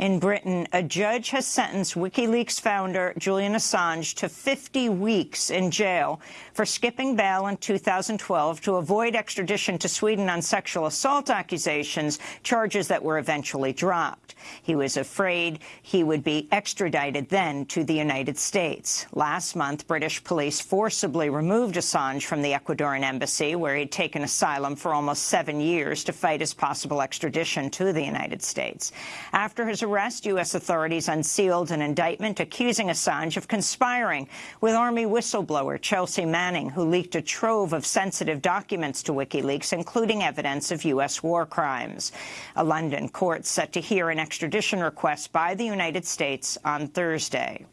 In Britain, a judge has sentenced WikiLeaks founder Julian Assange to 50 weeks in jail for skipping bail in 2012 to avoid extradition to Sweden on sexual assault accusations, charges that were eventually dropped. He was afraid he would be extradited then to the United States. Last month, British police forcibly removed Assange from the Ecuadorian embassy, where he'd taken asylum for almost seven years to fight his possible extradition to the United States. After his arrest, U.S. authorities unsealed an indictment accusing Assange of conspiring with Army whistleblower Chelsea Manning, who leaked a trove of sensitive documents to WikiLeaks, including evidence of U.S. war crimes. A London court set to hear an extradition request by the United States on Thursday.